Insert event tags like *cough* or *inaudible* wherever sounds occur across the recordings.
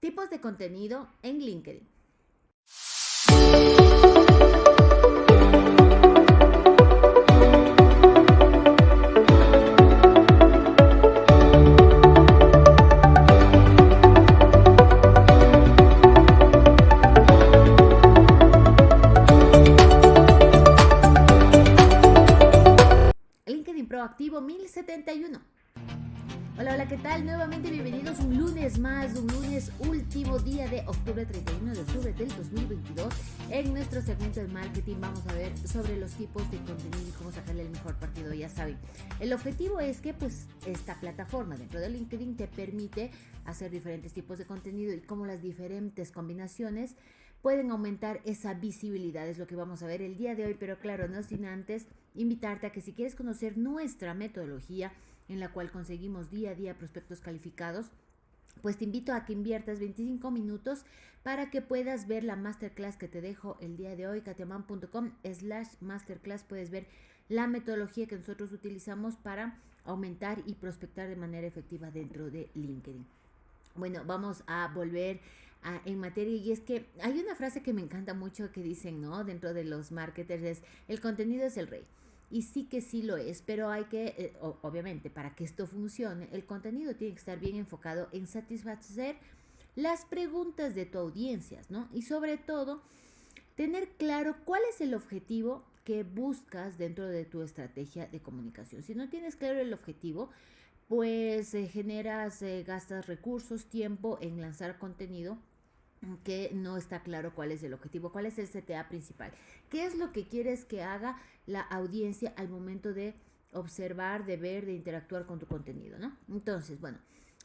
Tipos de contenido en LinkedIn. Hola, hola, ¿qué tal? Nuevamente bienvenidos un lunes más, un lunes último día de octubre 31 de octubre del 2022. En nuestro segmento de marketing vamos a ver sobre los tipos de contenido y cómo sacarle el mejor partido, ya saben. El objetivo es que pues esta plataforma dentro de LinkedIn te permite hacer diferentes tipos de contenido y cómo las diferentes combinaciones pueden aumentar esa visibilidad, es lo que vamos a ver el día de hoy, pero claro, no sin antes invitarte a que si quieres conocer nuestra metodología, en la cual conseguimos día a día prospectos calificados, pues te invito a que inviertas 25 minutos para que puedas ver la masterclass que te dejo el día de hoy, katiaman.com slash masterclass. Puedes ver la metodología que nosotros utilizamos para aumentar y prospectar de manera efectiva dentro de LinkedIn. Bueno, vamos a volver a, en materia y es que hay una frase que me encanta mucho que dicen, ¿no? Dentro de los marketers es, el contenido es el rey. Y sí que sí lo es, pero hay que, eh, obviamente, para que esto funcione, el contenido tiene que estar bien enfocado en satisfacer las preguntas de tu audiencia, ¿no? Y sobre todo, tener claro cuál es el objetivo que buscas dentro de tu estrategia de comunicación. Si no tienes claro el objetivo, pues eh, generas, eh, gastas recursos, tiempo en lanzar contenido que no está claro cuál es el objetivo, cuál es el CTA principal, qué es lo que quieres que haga la audiencia al momento de observar, de ver, de interactuar con tu contenido, ¿no? Entonces, bueno,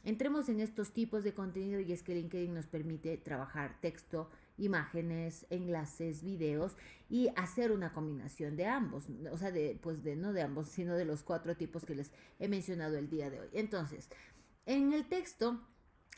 entremos en estos tipos de contenido y es que LinkedIn nos permite trabajar texto, imágenes, enlaces, videos y hacer una combinación de ambos, o sea, de, pues de no de ambos, *laughs* sino de los cuatro tipos que les he mencionado el día de hoy. Entonces, en el texto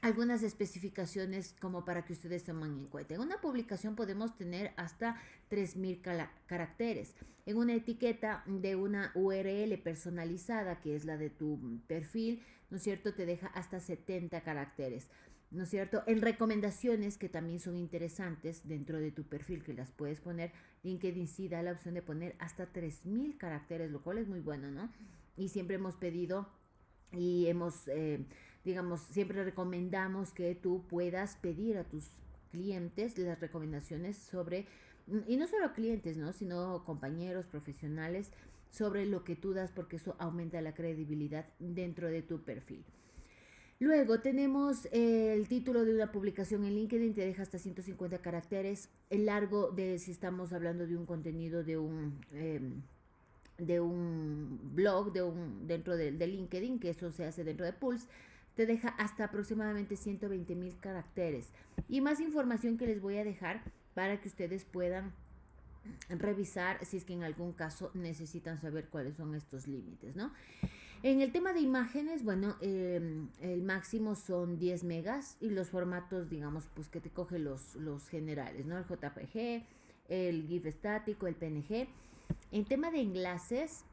algunas especificaciones como para que ustedes tomen en cuenta. En una publicación podemos tener hasta 3.000 caracteres. En una etiqueta de una URL personalizada, que es la de tu perfil, ¿no es cierto? Te deja hasta 70 caracteres. ¿No es cierto? En recomendaciones que también son interesantes dentro de tu perfil, que las puedes poner, LinkedIn sí da la opción de poner hasta 3.000 caracteres, lo cual es muy bueno, ¿no? Y siempre hemos pedido y hemos... Eh, digamos, siempre recomendamos que tú puedas pedir a tus clientes las recomendaciones sobre, y no solo clientes, ¿no? Sino compañeros, profesionales, sobre lo que tú das porque eso aumenta la credibilidad dentro de tu perfil. Luego tenemos el título de una publicación en LinkedIn, te deja hasta 150 caracteres. El largo de si estamos hablando de un contenido de un, em, de un blog, de un, dentro de, de, LinkedIn, que eso se hace dentro de Pulse, te deja hasta aproximadamente 120 mil caracteres. Y más información que les voy a dejar para que ustedes puedan revisar si es que en algún caso necesitan saber cuáles son estos límites, ¿no? En el tema de imágenes, bueno, em, el máximo son 10 megas y los formatos, digamos, pues que te coge los, los generales, ¿no? El JPG, el GIF estático, el PNG. En tema de enlaces,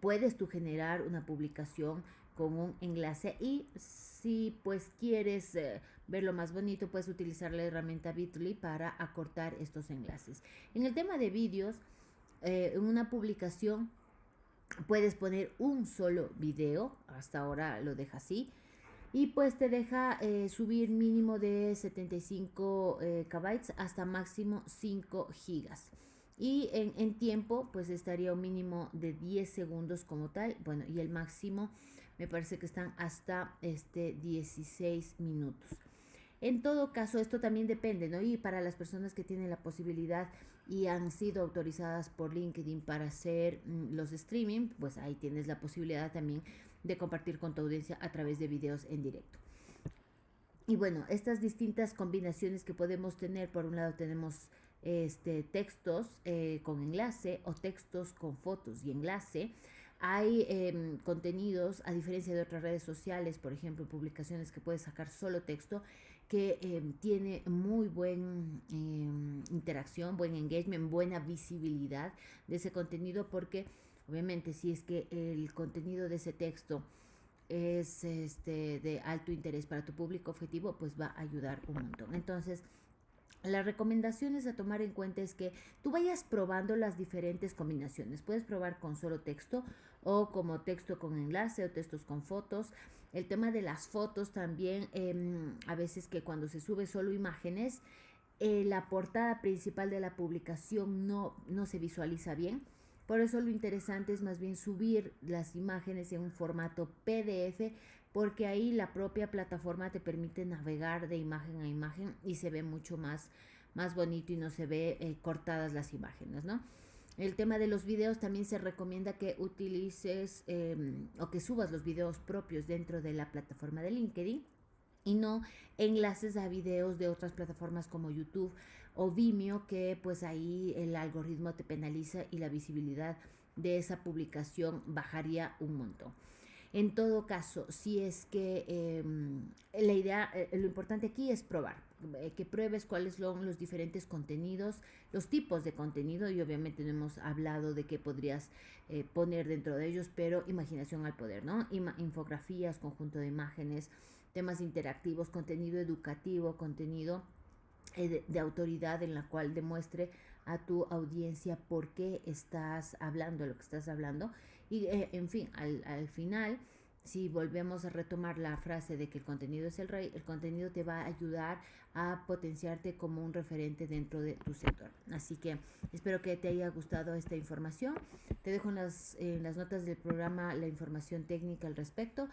puedes tú generar una publicación con un enlace y si pues quieres eh, verlo más bonito puedes utilizar la herramienta Bitly para acortar estos enlaces. En el tema de vídeos, eh, en una publicación puedes poner un solo video, hasta ahora lo deja así, y pues te deja eh, subir mínimo de 75 KB hasta máximo 5 gigas. Y en, en, tiempo, pues estaría un mínimo de 10 segundos como tal, bueno, y el máximo me parece que están hasta este 16 minutos. En todo caso, esto también depende, ¿no? Y para las personas que tienen la posibilidad y han sido autorizadas por LinkedIn para hacer mm, los streaming, pues ahí tienes la posibilidad también de compartir con tu audiencia a través de videos en directo. Y bueno, estas distintas combinaciones que podemos tener, por un lado tenemos este, textos eh, con enlace o textos con fotos y enlace. Hay eh, contenidos, a diferencia de otras redes sociales, por ejemplo, publicaciones que puedes sacar solo texto, que eh, tiene muy buena em, interacción, buen engagement, buena visibilidad de ese contenido, porque obviamente si es que el contenido de ese texto es este, de alto interés para tu público objetivo, pues va a ayudar un montón. Entonces, las recomendaciones a tomar en cuenta es que tú vayas probando las diferentes combinaciones. Puedes probar con solo texto o como texto con enlace o textos con fotos. El tema de las fotos también, em, a veces que cuando se sube solo imágenes, eh, la portada principal de la publicación no, no se visualiza bien. Por eso lo interesante es más bien subir las imágenes en un formato PDF porque ahí la propia plataforma te permite navegar de imagen a imagen y se ve mucho más, más bonito y no se ve eh, cortadas las imágenes, ¿no? El tema de los videos también se recomienda que utilices em, o que subas los videos propios dentro de la plataforma de LinkedIn y no enlaces a videos de otras plataformas como YouTube o Vimeo que pues ahí el algoritmo te penaliza y la visibilidad de esa publicación bajaría un montón. En todo caso, si es que em, la idea, eh, lo importante aquí es probar, eh, que pruebes cuáles son los diferentes contenidos, los tipos de contenido y obviamente no hemos hablado de qué podrías eh, poner dentro de ellos, pero imaginación al poder, ¿no? infografías, conjunto de imágenes, temas interactivos, contenido educativo, contenido de, autoridad en la cual demuestre a tu audiencia por qué estás hablando lo que estás hablando y en fin, al, al final si volvemos a retomar la frase de que el contenido es el rey, el contenido te va a ayudar a potenciarte como un referente dentro de tu sector. Así que espero que te haya gustado esta información. Te dejo en las, las notas del programa la información técnica al respecto.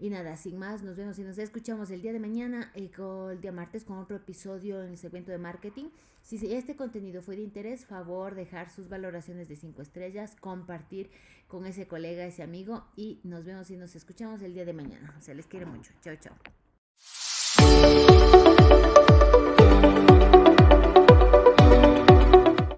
Y nada, sin más, nos vemos y nos escuchamos el día de mañana el día martes con otro episodio en el segmento de marketing. Si este contenido fue de interés, favor dejar sus valoraciones de 5 estrellas, compartir con ese colega, ese amigo y nos vemos y nos escuchamos el día de mañana. O sea, les quiero mucho. Chao, chao.